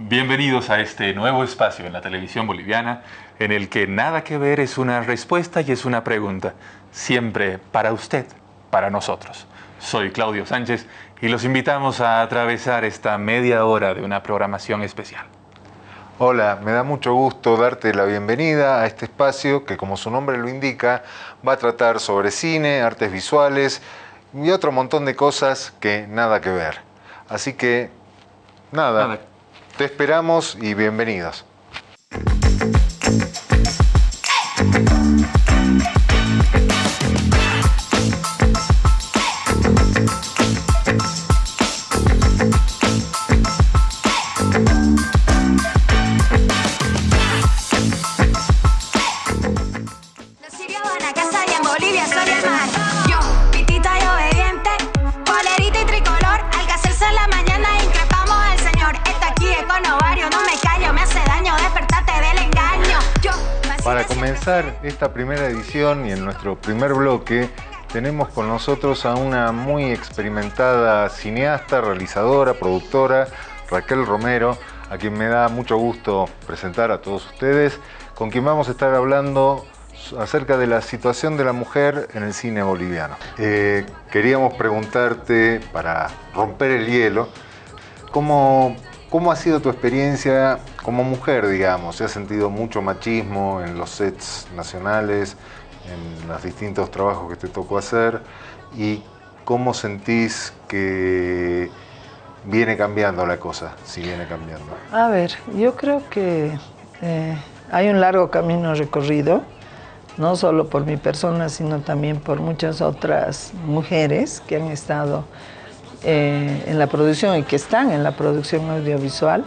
Bienvenidos a este nuevo espacio en la televisión boliviana en el que nada que ver es una respuesta y es una pregunta, siempre para usted, para nosotros. Soy Claudio Sánchez y los invitamos a atravesar esta media hora de una programación especial. Hola, me da mucho gusto darte la bienvenida a este espacio que como su nombre lo indica va a tratar sobre cine, artes visuales y otro montón de cosas que nada que ver. Así que nada, Nada. Te esperamos y bienvenidos. Comenzar esta primera edición y en nuestro primer bloque, tenemos con nosotros a una muy experimentada cineasta, realizadora, productora, Raquel Romero, a quien me da mucho gusto presentar a todos ustedes, con quien vamos a estar hablando acerca de la situación de la mujer en el cine boliviano. Eh, queríamos preguntarte, para romper el hielo, ¿Cómo, ¿Cómo ha sido tu experiencia como mujer, digamos? ¿Se ha sentido mucho machismo en los sets nacionales, en los distintos trabajos que te tocó hacer? ¿Y cómo sentís que viene cambiando la cosa, si viene cambiando? A ver, yo creo que eh, hay un largo camino recorrido, no solo por mi persona, sino también por muchas otras mujeres que han estado eh, en la producción y que están en la producción audiovisual.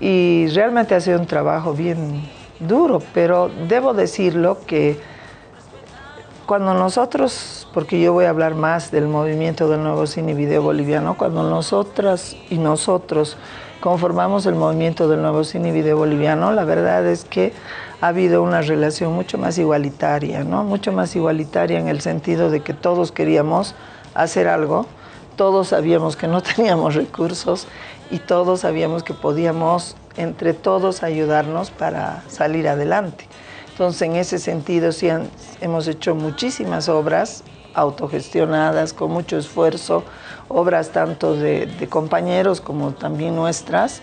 Y realmente ha sido un trabajo bien duro, pero debo decirlo que cuando nosotros, porque yo voy a hablar más del movimiento del nuevo cine y video boliviano, cuando nosotras y nosotros conformamos el movimiento del nuevo cine y video boliviano, la verdad es que ha habido una relación mucho más igualitaria, ¿no? Mucho más igualitaria en el sentido de que todos queríamos hacer algo, todos sabíamos que no teníamos recursos y todos sabíamos que podíamos entre todos ayudarnos para salir adelante. Entonces, en ese sentido, sí hemos hecho muchísimas obras autogestionadas, con mucho esfuerzo, obras tanto de compañeros como también nuestras.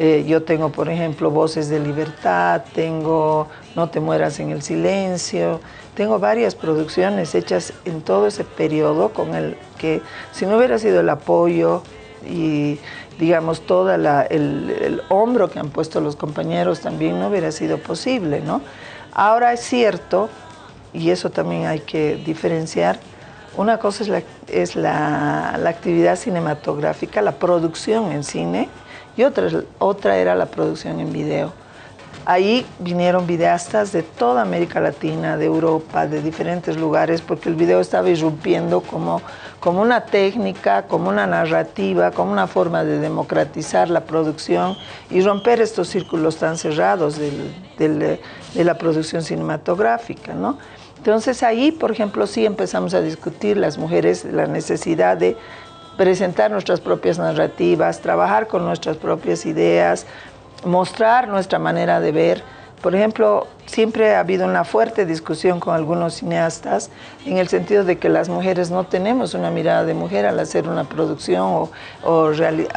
Eh, yo tengo, por ejemplo, Voces de Libertad, tengo No te mueras en el silencio, tengo varias producciones hechas en todo ese periodo con el que si no hubiera sido el apoyo y digamos todo el, el hombro que han puesto los compañeros también no hubiera sido posible, ¿no? Ahora es cierto, y eso también hay que diferenciar, una cosa es la, es la, la actividad cinematográfica, la producción en cine, y otra, otra era la producción en video. Ahí vinieron videastas de toda América Latina, de Europa, de diferentes lugares, porque el video estaba irrumpiendo como, como una técnica, como una narrativa, como una forma de democratizar la producción y romper estos círculos tan cerrados del- del, de la producción cinematográfica. ¿no? Entonces ahí, por ejemplo, sí empezamos a discutir las mujeres la necesidad de presentar nuestras propias narrativas, trabajar con nuestras propias ideas, mostrar nuestra manera de ver. Por ejemplo, siempre ha habido una fuerte discusión con algunos cineastas en el sentido de que las mujeres no tenemos una mirada de mujer al hacer una producción o,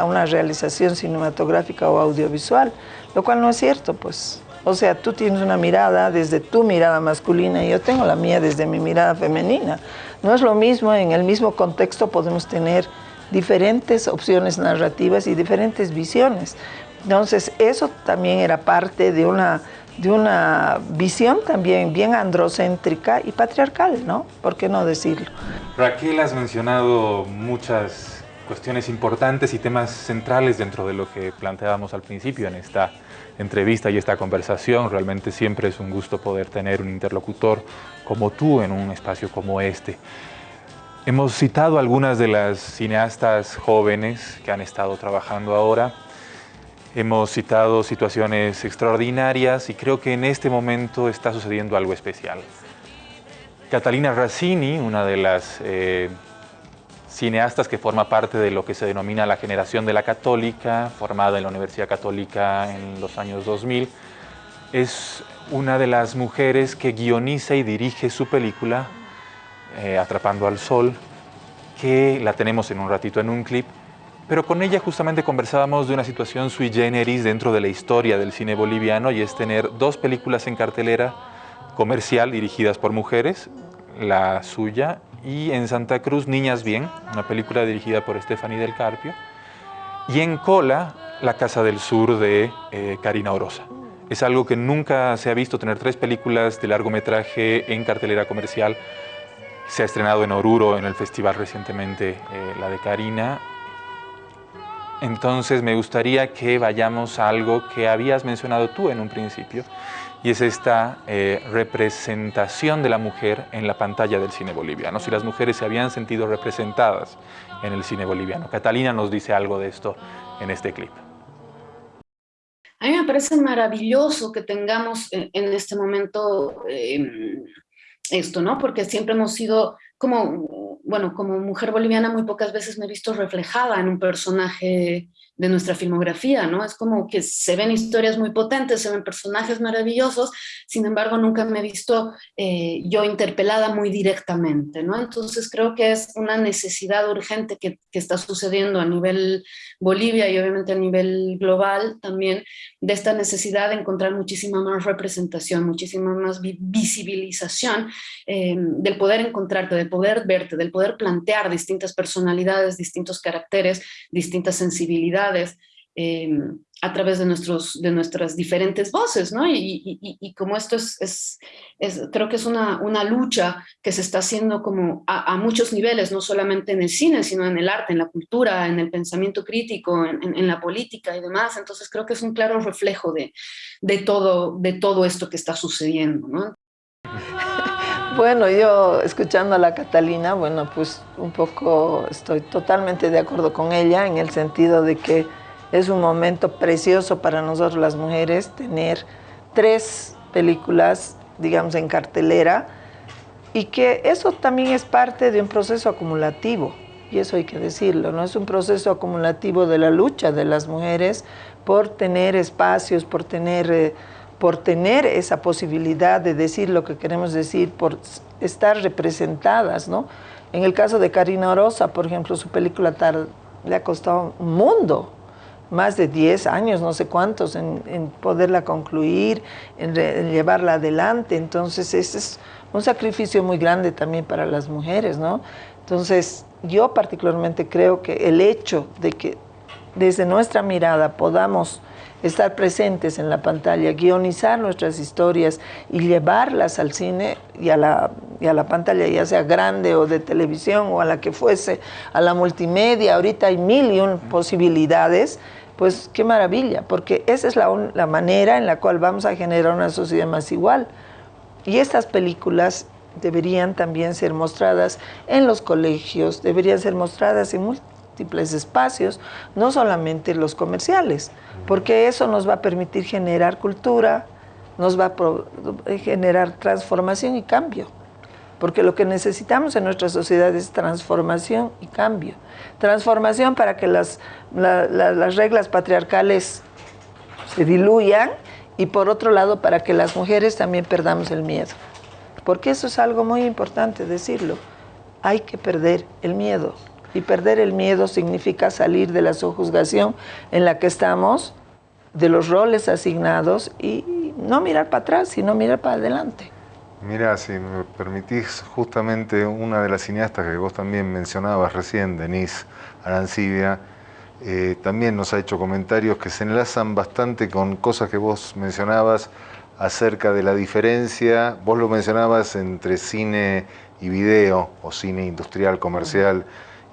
una realización cinematográfica o audiovisual, lo cual no es cierto, pues. O sea, tú tienes una mirada desde tu mirada masculina y yo tengo la mía desde mi mirada femenina. No es lo mismo, en el mismo contexto podemos tener diferentes opciones narrativas y diferentes visiones. Entonces, eso también era parte de una, de una visión también bien androcéntrica y patriarcal, ¿no? ¿Por qué no decirlo? Raquel, has mencionado muchas cuestiones importantes y temas centrales dentro de lo que planteábamos al principio en esta entrevista y esta conversación. Realmente siempre es un gusto poder tener un interlocutor como tú en un espacio como este. Hemos citado algunas de las cineastas jóvenes que han estado trabajando ahora. Hemos citado situaciones extraordinarias y creo que en este momento está sucediendo algo especial. Catalina Razzini, una de las eh, cineastas que forma parte de lo que se denomina la generación de la católica, formada en la Universidad Católica en los años 2000. Es una de las mujeres que guioniza y dirige su película, eh, Atrapando al Sol, que la tenemos en un ratito en un clip, pero con ella justamente conversábamos de una situación sui generis dentro de la historia del cine boliviano y es tener dos películas en cartelera comercial dirigidas por mujeres, la suya y en Santa Cruz Niñas Bien, una película dirigida por Stephanie del Carpio, y en Cola, La Casa del Sur de eh, Karina Orosa. Es algo que nunca se ha visto, tener tres películas de largometraje en cartelera comercial. Se ha estrenado en Oruro, en el festival recientemente, eh, la de Karina. Entonces me gustaría que vayamos a algo que habías mencionado tú en un principio, y es esta eh, representación de la mujer en la pantalla del cine boliviano, si las mujeres se habían sentido representadas en el cine boliviano. Catalina nos dice algo de esto en este clip. A mí me parece maravilloso que tengamos en, este momento em, esto, ¿no? Porque siempre hemos sido como, bueno, como mujer boliviana muy pocas veces me he visto reflejada en un personaje de nuestra filmografía, ¿no? Es como que se ven historias muy potentes, se ven personajes maravillosos, sin embargo nunca me he visto eh, yo interpelada muy directamente, ¿no? Entonces creo que es una necesidad urgente que, que, está sucediendo a nivel Bolivia y obviamente a nivel global también, de esta necesidad de encontrar muchísima más representación, muchísima más visibilización eh, del poder encontrarte, del poder verte, del poder plantear distintas personalidades, distintos caracteres, distintas sensibilidades, Em, a través de, nuestros, de nuestras diferentes voces, ¿no? Y, como esto es, es, creo que es una, una, lucha que se está haciendo como a, muchos niveles, no solamente en el cine, sino en el arte, en la cultura, en el pensamiento crítico, en, la política y demás, entonces creo que es un claro reflejo de, de, todo, de todo esto que está sucediendo, ¿no? Bueno, yo escuchando a la Catalina, bueno, pues un poco estoy totalmente de acuerdo con ella en el sentido de que es un momento precioso para nosotros las mujeres tener tres películas, digamos, en cartelera y que eso también es parte de un proceso acumulativo y eso hay que decirlo, ¿no? Es un proceso acumulativo de la lucha de las mujeres por tener espacios, por tener... Eh, por tener esa posibilidad de decir lo que queremos decir, por estar representadas, ¿no? En el caso de Karina Orosa, por ejemplo, su película le ha costado un mundo, más de 10 años, no sé cuántos, en, poderla concluir, en, llevarla adelante. Entonces, ese es un sacrificio muy grande también para las mujeres, ¿no? Entonces, yo particularmente creo que el hecho de que desde nuestra mirada podamos estar presentes en la pantalla, guionizar nuestras historias y llevarlas al cine y a la, y a la pantalla, ya sea grande o de televisión o a la que fuese, a la multimedia, ahorita hay mil y un posibilidades, pues qué maravilla, porque esa es la, la manera en la cual vamos a generar una sociedad más igual. Y estas películas deberían también ser mostradas en los colegios, deberían ser mostradas en múltiples espacios, no solamente los comerciales porque eso nos va a permitir generar cultura, nos va a generar transformación y cambio. Porque lo que necesitamos en nuestra sociedad es transformación y cambio. Transformación para que las, las reglas patriarcales se diluyan y por otro lado para que las mujeres también perdamos el miedo. Porque eso es algo muy importante decirlo. Hay que perder el miedo. Y perder el miedo significa salir de la sojuzgación en la que estamos, de los roles asignados y no mirar para atrás, sino mirar para adelante. Mira, si me permitís, justamente una de las cineastas que vos también mencionabas recién, Denise Arancibia, eh, también nos ha hecho comentarios que se enlazan bastante con cosas que vos mencionabas acerca de la diferencia, vos lo mencionabas entre cine y video, o cine industrial, comercial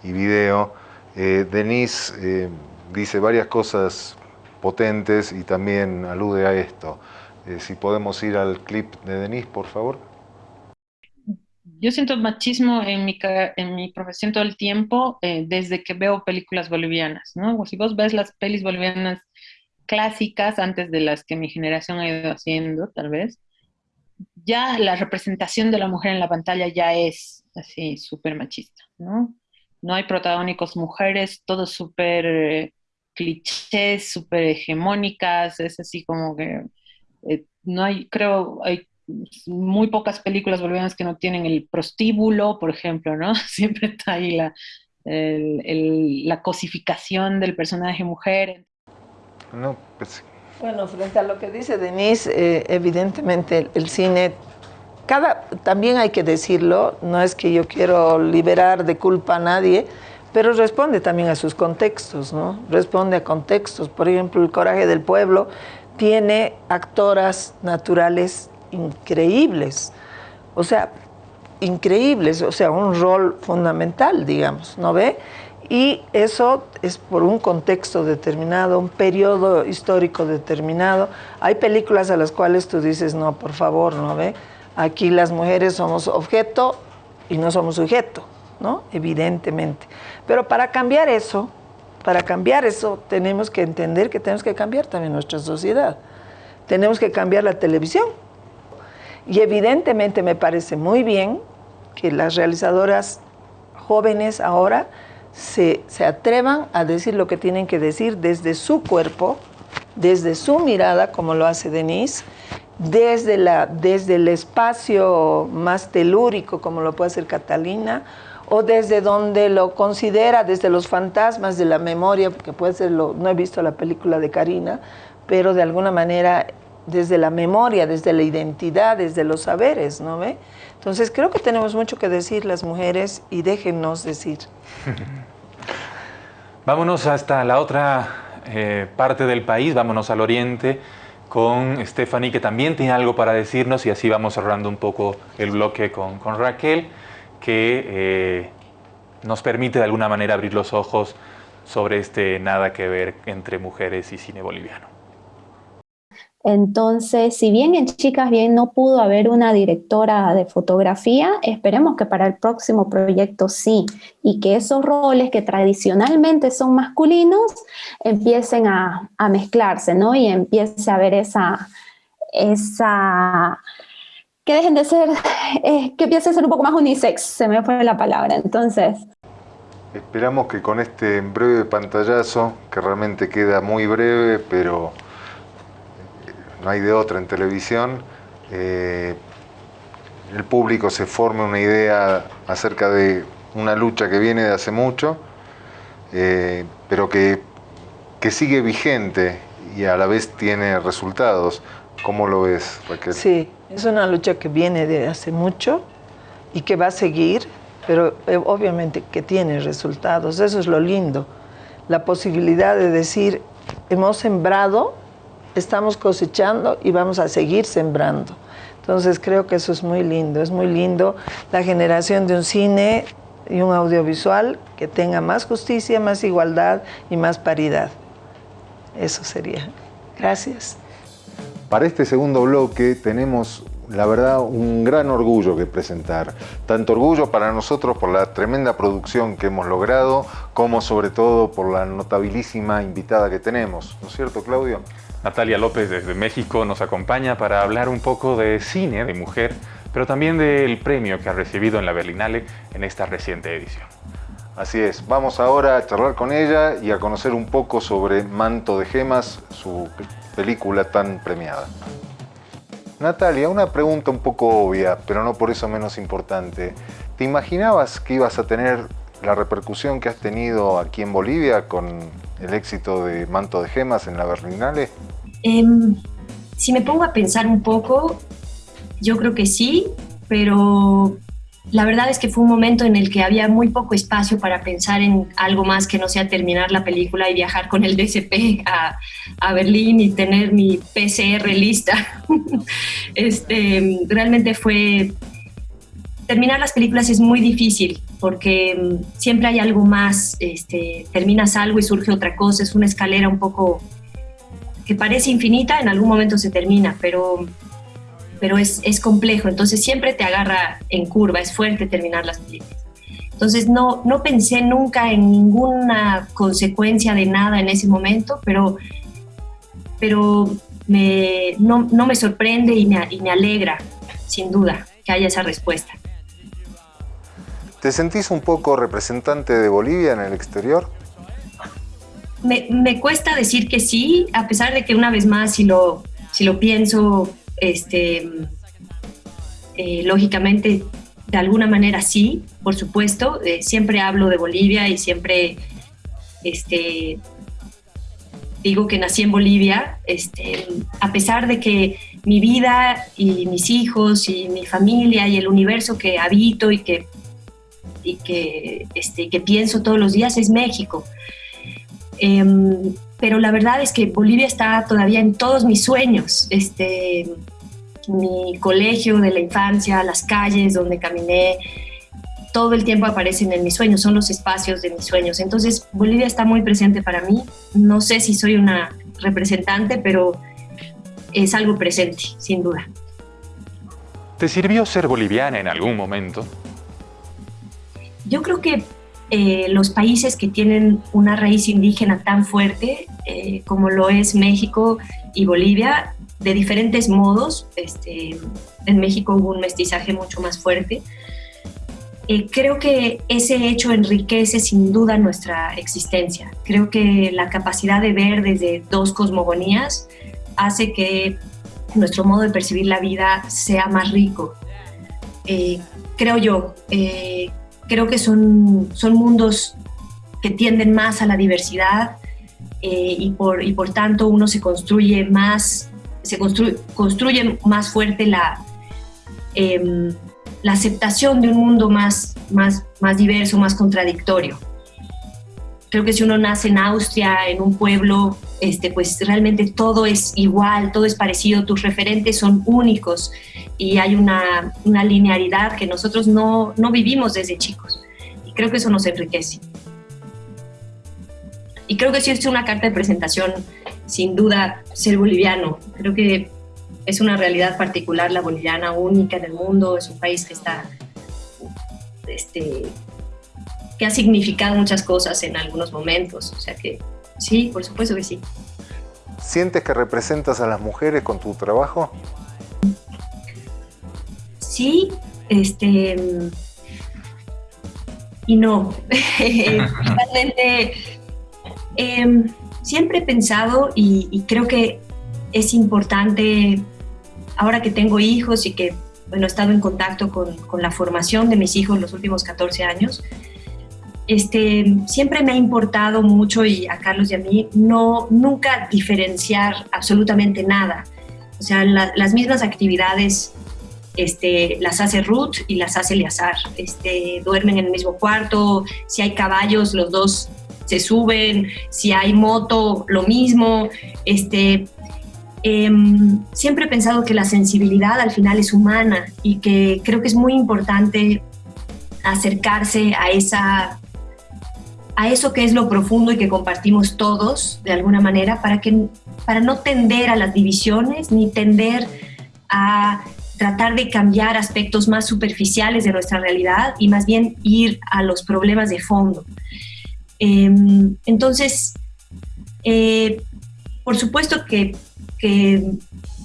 y video. Eh, Denise eh, dice varias cosas potentes y también alude a esto. Eh, si podemos ir al clip de Denise, por favor. Yo siento machismo en mi, en mi profesión todo el tiempo desde que veo películas bolivianas, ¿no? Si vos ves las pelis bolivianas clásicas antes de las que mi generación ha ido haciendo, tal vez, ya la representación de la mujer en la pantalla ya es así súper machista, ¿no? No hay protagónicos mujeres, todo súper eh, clichés, súper hegemónicas, es así como que eh, no hay, creo, hay muy pocas películas bolivianas que no tienen el prostíbulo, por ejemplo, ¿no? Siempre está ahí la, la cosificación del personaje mujer. No, pues... Bueno, frente a lo que dice Denise, eh, evidentemente el, cine, cada, también hay que decirlo, no es que yo quiero liberar de culpa a nadie, pero responde también a sus contextos, ¿no? Responde a contextos. Por ejemplo, El Coraje del Pueblo tiene actoras naturales increíbles, o sea, increíbles, o sea, un rol fundamental, digamos, ¿no ve? Y eso es por un contexto determinado, un periodo histórico determinado. Hay películas a las cuales tú dices, no, por favor, ¿no ve? Aquí las mujeres somos objeto y no somos sujeto, ¿no? Evidentemente. Pero para cambiar eso, para cambiar eso, tenemos que entender que tenemos que cambiar también nuestra sociedad. Tenemos que cambiar la televisión. Y evidentemente me parece muy bien que las realizadoras jóvenes ahora se, atrevan a decir lo que tienen que decir desde su cuerpo, desde su mirada, como lo hace Denise, desde, la, desde el espacio más telúrico, como lo puede hacer Catalina, o desde donde lo considera, desde los fantasmas de la memoria, porque puede ser, no he visto la película de Karina, pero de alguna manera desde la memoria, desde la identidad, desde los saberes, ¿no ve? Entonces creo que tenemos mucho que decir las mujeres y déjennos decir. Vámonos hasta la otra eh, parte del país, vámonos al oriente con Stephanie, que también tiene algo para decirnos y así vamos cerrando un poco el bloque con, Raquel, que eh, nos permite de alguna manera abrir los ojos sobre este nada que ver entre mujeres y cine boliviano. Entonces, si bien en Chicas Bien no pudo haber una directora de fotografía, esperemos que para el próximo proyecto sí, y que esos roles que tradicionalmente son masculinos empiecen a, mezclarse, ¿no? Y empiece a haber esa, esa, que dejen de ser, eh, que empiece a ser un poco más unisex, se me fue la palabra, entonces... Esperamos que con este breve pantallazo, que realmente queda muy breve, pero no hay de otra en televisión, eh, el público se forme una idea acerca de una lucha que viene de hace mucho, eh, pero que, que, sigue vigente y a la vez tiene resultados. ¿Cómo lo ves, Raquel? Sí, es una lucha que viene de hace mucho y que va a seguir, pero eh, obviamente que tiene resultados. Eso es lo lindo, la posibilidad de decir, hemos sembrado estamos cosechando y vamos a seguir sembrando. Entonces creo que eso es muy lindo, es muy lindo la generación de un cine y un audiovisual que tenga más justicia, más igualdad y más paridad. Eso sería. Gracias. Para este segundo bloque tenemos la verdad, un gran orgullo que presentar. Tanto orgullo para nosotros por la tremenda producción que hemos logrado, como sobre todo por la notabilísima invitada que tenemos. ¿No es cierto, Claudio? Natalia López desde México nos acompaña para hablar un poco de cine, de mujer, pero también del premio que ha recibido en la Berlinale en esta reciente edición. Así es, vamos ahora a charlar con ella y a conocer un poco sobre Manto de Gemas, su película tan premiada. Natalia, una pregunta un poco obvia, pero no por eso menos importante. ¿Te imaginabas que ibas a tener la repercusión que has tenido aquí en Bolivia con el éxito de Manto de Gemas en la Berlinale? Em, si me pongo a pensar un poco, yo creo que sí, pero la verdad es que fue un momento en el que había muy poco espacio para pensar en algo más que no sea terminar la película y viajar con el DCP a, a Berlín y tener mi PCR lista. este, realmente fue... Terminar las películas es muy difícil porque mm, siempre hay algo más, este, terminas algo y surge otra cosa, es una escalera un poco que parece infinita, en algún momento se termina, pero, pero es, es complejo, entonces siempre te agarra en curva, es fuerte terminar las películas. Entonces no, no pensé nunca en ninguna consecuencia de nada en ese momento, pero, pero me, no, no, me sorprende y me, y me alegra, sin duda, que haya esa respuesta. ¿Te sentís un poco representante de Bolivia en el exterior? Me, cuesta decir que sí, a pesar de que una vez más, si lo, si lo pienso, este, eh, lógicamente, de alguna manera sí, por supuesto. Eh, siempre hablo de Bolivia y siempre este, digo que nací en Bolivia, este, a pesar de que mi vida y mis hijos y mi familia y el universo que habito y que, y que, este, que pienso todos los días es México. Em, pero la verdad es que Bolivia está todavía en todos mis sueños. Este, mi colegio de la infancia, las calles donde caminé, todo el tiempo aparecen en mis sueños, son los espacios de mis sueños. Entonces, Bolivia está muy presente para mí. No sé si soy una representante, pero es algo presente, sin duda. ¿Te sirvió ser boliviana en algún momento? Yo creo que eh, los países que tienen una raíz indígena tan fuerte eh, como lo es México y Bolivia, de diferentes modos, este, en México hubo un mestizaje mucho más fuerte, eh, creo que ese hecho enriquece sin duda nuestra existencia. Creo que la capacidad de ver desde dos cosmogonías hace que nuestro modo de percibir la vida sea más rico. Creo yo, eh, creo que son, son mundos que tienden más a la diversidad y, por, y por tanto uno se construye más, se construye, construye más fuerte la em, la aceptación de un mundo más, más, más diverso, más contradictorio. Creo que si uno nace en Austria, en un pueblo, este, pues realmente todo es igual, todo es parecido, tus referentes son únicos y hay una, una linearidad que nosotros no, no vivimos desde chicos. Y creo que eso nos enriquece. Y creo que sí es una carta de presentación, sin duda, ser boliviano. Creo que es una realidad particular la boliviana, única en el mundo, es un país que está, este, que ha significado muchas cosas en algunos momentos, o sea que sí, por supuesto que sí. ¿Sientes que representas a las mujeres con tu trabajo? Sí, este, y no. Realmente, em, siempre he pensado y, y creo que es importante ahora que tengo hijos y que bueno, he estado en contacto con, con, la formación de mis hijos los últimos 14 años, este, siempre me ha importado mucho y a Carlos y a mí no nunca diferenciar absolutamente nada. O sea, las mismas actividades este, las hace Ruth y las hace Eleazar. Este, duermen en el mismo cuarto, si hay caballos, los dos se suben, si hay moto, lo mismo. Este, Em, siempre he pensado que la sensibilidad al final es humana y que creo que es muy importante acercarse a esa a eso que es lo profundo y que compartimos todos de alguna manera para que para no tender a las divisiones ni tender a tratar de cambiar aspectos más superficiales de nuestra realidad y más bien ir a los problemas de fondo. Em, entonces, eh, por supuesto que que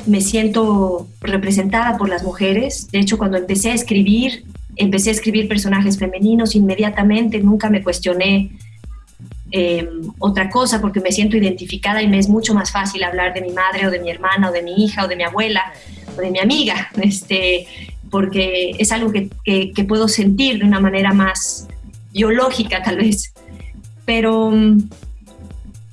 me siento representada por las mujeres. De hecho, cuando empecé a escribir, empecé a escribir personajes femeninos inmediatamente, nunca me cuestioné em, otra cosa porque me siento identificada y me es mucho más fácil hablar de mi madre o de mi hermana o de mi hija o de mi abuela o de mi amiga, este, porque es algo que, que puedo sentir de una manera más biológica tal vez. Pero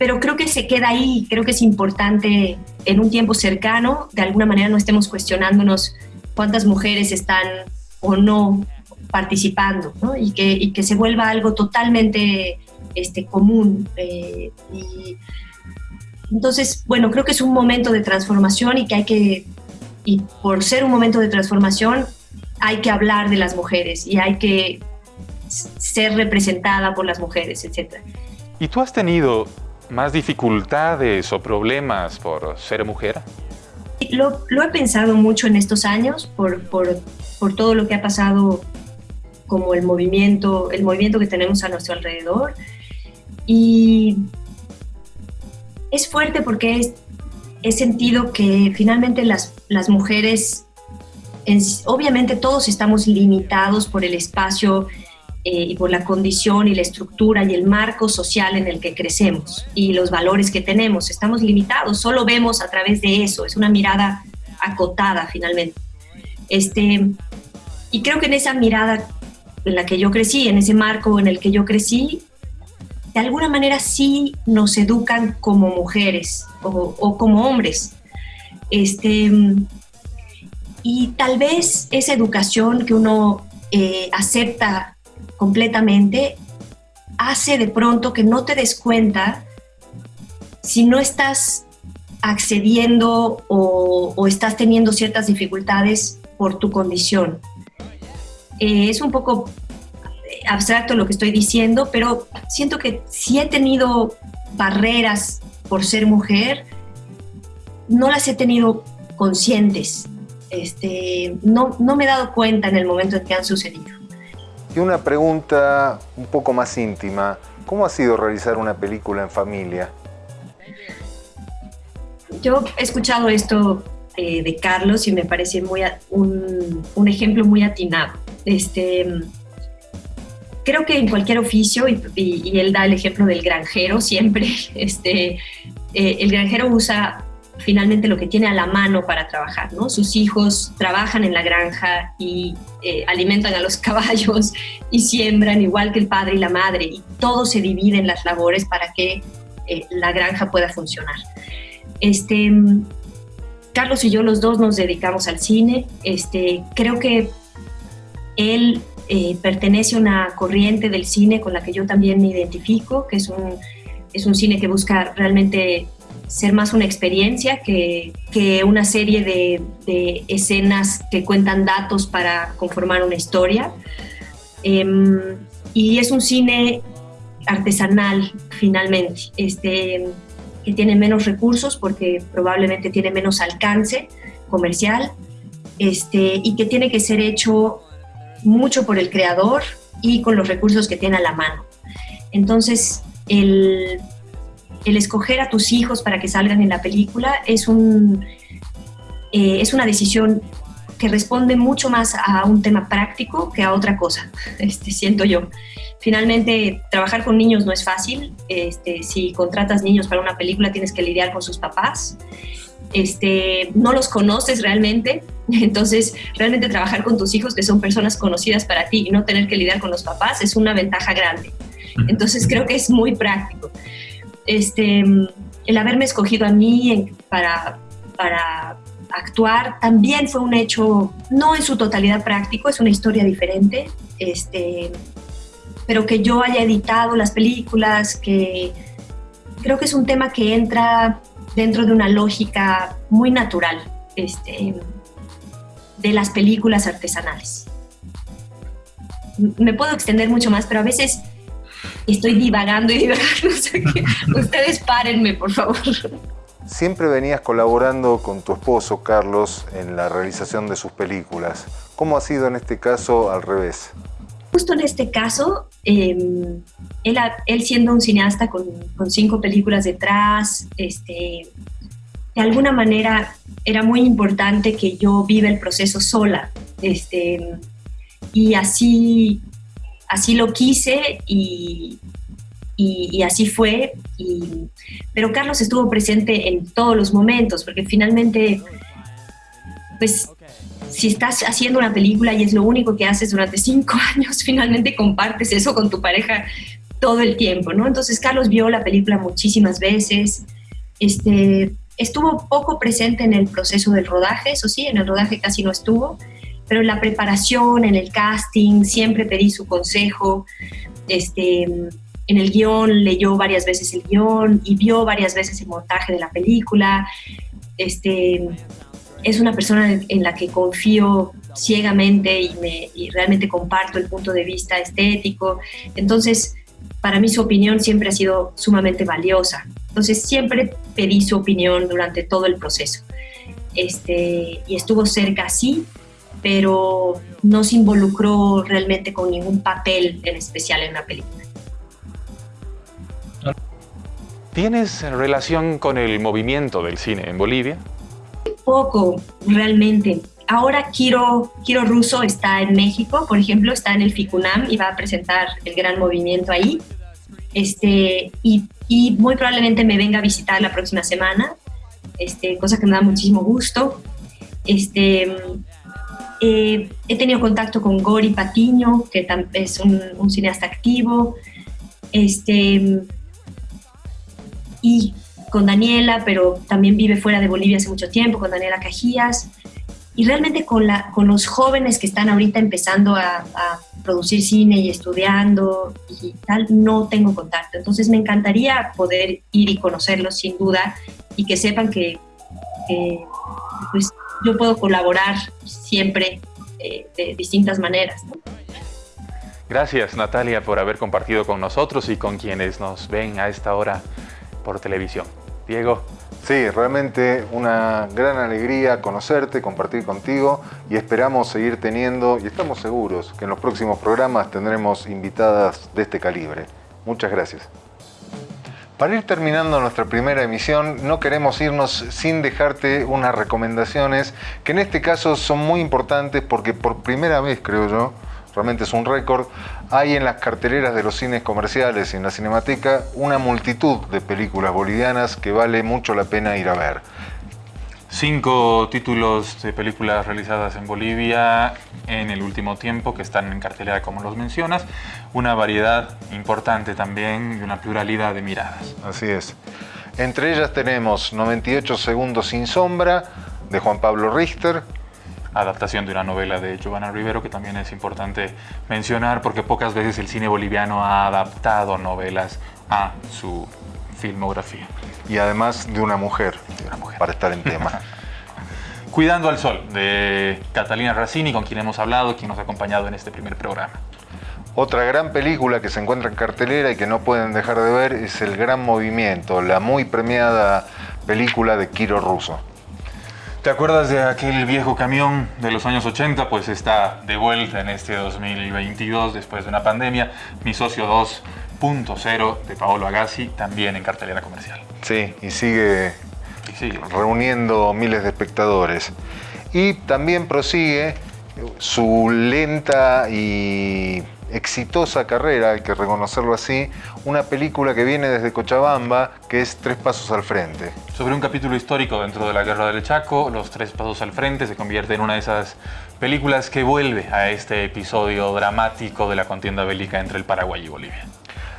pero creo que se queda ahí, creo que es importante en un tiempo cercano, de alguna manera no estemos cuestionándonos cuántas mujeres están o no participando, ¿no? Y, que, y, que, se vuelva algo totalmente este, común. Eh, y, entonces, bueno, creo que es un momento de transformación y que hay que, y por ser un momento de transformación, hay que hablar de las mujeres y hay que ser representada por las mujeres, etc. ¿Y tú has tenido más dificultades o problemas por ser mujer? Lo, lo he pensado mucho en estos años por, por, por, todo lo que ha pasado como el movimiento, el movimiento que tenemos a nuestro alrededor. Y es fuerte porque he sentido que finalmente las, las mujeres, obviamente todos estamos limitados por el espacio eh, y por la condición y la estructura y el marco social en el que crecemos y los valores que tenemos. Estamos limitados, solo vemos a través de eso, es una mirada acotada finalmente. Este, y creo que en esa mirada en la que yo crecí, en ese marco en el que yo crecí, de alguna manera sí nos educan como mujeres o, como hombres. Este, y tal vez esa educación que uno eh, acepta completamente hace de pronto que no te des cuenta si no estás accediendo o, estás teniendo ciertas dificultades por tu condición. Eh, es un poco abstracto lo que estoy diciendo, pero siento que si he tenido barreras por ser mujer, no las he tenido conscientes. Este, no, no me he dado cuenta en el momento en que han sucedido. Y una pregunta un poco más íntima. ¿Cómo ha sido realizar una película en familia? Yo he escuchado esto eh, de Carlos y me parece muy un, un, ejemplo muy atinado. Este, creo que en cualquier oficio, y, él da el ejemplo del granjero siempre, este, eh, el granjero usa finalmente lo que tiene a la mano para trabajar, ¿no? Sus hijos trabajan en la granja y eh, alimentan a los caballos y siembran igual que el padre y la madre y todo se divide en las labores para que la granja pueda funcionar. Este, Carlos y yo los dos nos dedicamos al cine. Este, creo que él eh, pertenece a una corriente del cine con la que yo también me identifico, que es un, es un cine que busca realmente ser más una experiencia que, que una serie de, de, escenas que cuentan datos para conformar una historia. Em, y es un cine artesanal, finalmente. Este, que tiene menos recursos porque probablemente tiene menos alcance comercial este, y que tiene que ser hecho mucho por el creador y con los recursos que tiene a la mano. Entonces, el, el escoger a tus hijos para que salgan en la película es, un, eh, es una decisión que responde mucho más a un tema práctico que a otra cosa, este, siento yo. Finalmente, trabajar con niños no es fácil. Este, si contratas niños para una película, tienes que lidiar con sus papás. Este, no los conoces realmente, entonces realmente trabajar con tus hijos, que son personas conocidas para ti, y no tener que lidiar con los papás, es una ventaja grande. Entonces creo que es muy práctico. Este, el haberme escogido a mí para, para actuar también fue un hecho, no en su totalidad práctico, es una historia diferente. Este, pero que yo haya editado las películas, que creo que es un tema que entra dentro de una lógica muy natural este, de las películas artesanales. Me puedo extender mucho más, pero a veces estoy divagando y divagando. Ustedes párenme, por favor. Siempre venías colaborando con tu esposo, Carlos, en la realización de sus películas. ¿Cómo ha sido en este caso al revés? Justo en este caso, em, él, siendo un cineasta con, cinco películas detrás, este, de alguna manera era muy importante que yo viva el proceso sola. Este, y así, así lo quise y, y, y así fue. Y, pero Carlos estuvo presente en todos los momentos, porque finalmente, pues si estás haciendo una película y es lo único que haces durante cinco años, finalmente compartes eso con tu pareja todo el tiempo, ¿no? Entonces Carlos vio la película muchísimas veces, este, estuvo poco presente en el proceso del rodaje, eso sí, en el rodaje casi no estuvo, pero en la preparación, en el casting, siempre pedí su consejo, este, en el guion leyó varias veces el guion y vio varias veces el montaje de la película, este, es una persona en la que confío ciegamente y, me, realmente comparto el punto de vista estético. Entonces, para mí su opinión siempre ha sido sumamente valiosa. Entonces, siempre pedí su opinión durante todo el proceso. Este, y estuvo cerca, sí, pero no se involucró realmente con ningún papel en especial en la película. ¿Tienes relación con el movimiento del cine en Bolivia? Poco realmente. ahora Kiro, Kiro Russo está en México, por ejemplo, está en el FICUNAM y va a presentar el gran movimiento ahí. Este, y, muy probablemente me venga a visitar la próxima semana, este, cosa que me da muchísimo gusto. Este, eh, he tenido contacto con Gori Patiño, que es un, cineasta activo, este, y con Daniela, pero también vive fuera de Bolivia hace mucho tiempo, con Daniela Cajías, y realmente con, la, con los jóvenes que están ahorita empezando a, producir cine y estudiando y tal, no tengo contacto. Entonces me encantaría poder ir y conocerlos sin duda y que sepan que, pues, yo puedo colaborar siempre eh, de distintas maneras. Gracias Natalia por haber compartido con nosotros y con quienes nos ven a esta hora por televisión. Diego. Sí, realmente una gran alegría conocerte, compartir contigo y esperamos seguir teniendo, y estamos seguros que en los próximos programas tendremos invitadas de este calibre. Muchas gracias. Para ir terminando nuestra primera emisión, no queremos irnos sin dejarte unas recomendaciones que en este caso son muy importantes porque por primera vez, creo yo, realmente es un récord, hay en las carteleras de los cines comerciales y en la Cinemateca una multitud de películas bolivianas que vale mucho la pena ir a ver. Cinco títulos de películas realizadas en Bolivia en el último tiempo que están en cartelera como los mencionas. Una variedad importante también y una pluralidad de miradas. Así es. Entre ellas tenemos 98 segundos sin sombra de Juan Pablo Richter. Adaptación de una novela de Giovanna Rivero que también es importante mencionar porque pocas veces el cine boliviano ha adaptado novelas a su filmografía. Y además de una mujer, para estar en tema. Cuidando al Sol, de Catalina Razzini, con quien hemos hablado, quien nos ha acompañado en este primer programa. Otra gran película que se encuentra en cartelera y que no pueden dejar de ver es El Gran Movimiento, la muy premiada película de Kiro Russo. ¿Te acuerdas de aquel viejo camión de los años 80? Pues está de vuelta en este 2022 después de una pandemia. Mi socio 2 cero de Paolo Agassi, también en cartelera comercial. Sí, y sigue, reuniendo miles de espectadores. Y también prosigue su lenta y exitosa carrera, hay que reconocerlo así, una película que viene desde Cochabamba, que es Tres Pasos al Frente. Sobre un capítulo histórico dentro de la Guerra del Chaco, Los Tres Pasos al Frente se convierte en una de esas películas que vuelve a este episodio dramático de la contienda bélica entre el Paraguay y Bolivia.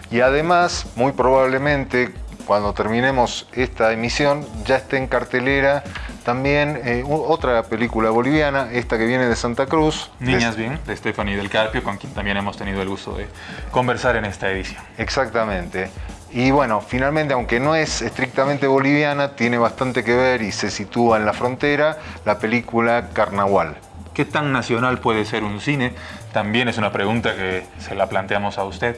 Y además, muy probablemente, cuando terminemos esta emisión, ya esté en cartelera también eh, otra película boliviana, esta que viene de Santa Cruz. Niñas Bien, de Stephanie del Carpio, con quien también hemos tenido el gusto de conversar en esta edición. Exactamente. Y bueno, finalmente, aunque no es estrictamente boliviana, tiene bastante que ver y se sitúa en la frontera, la película Carnaval. ¿Qué tan nacional puede ser un cine? También es una pregunta que se la planteamos a usted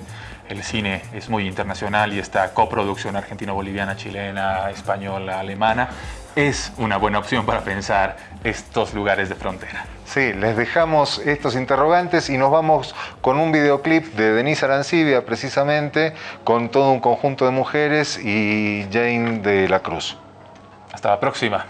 el cine es muy internacional y esta coproducción argentino-boliviana, chilena, española, alemana, es una buena opción para pensar estos lugares de frontera. Sí, les dejamos estos interrogantes y nos vamos con un videoclip de Denise Arancibia, precisamente, con todo un conjunto de mujeres y Jane de la Cruz. Hasta la próxima.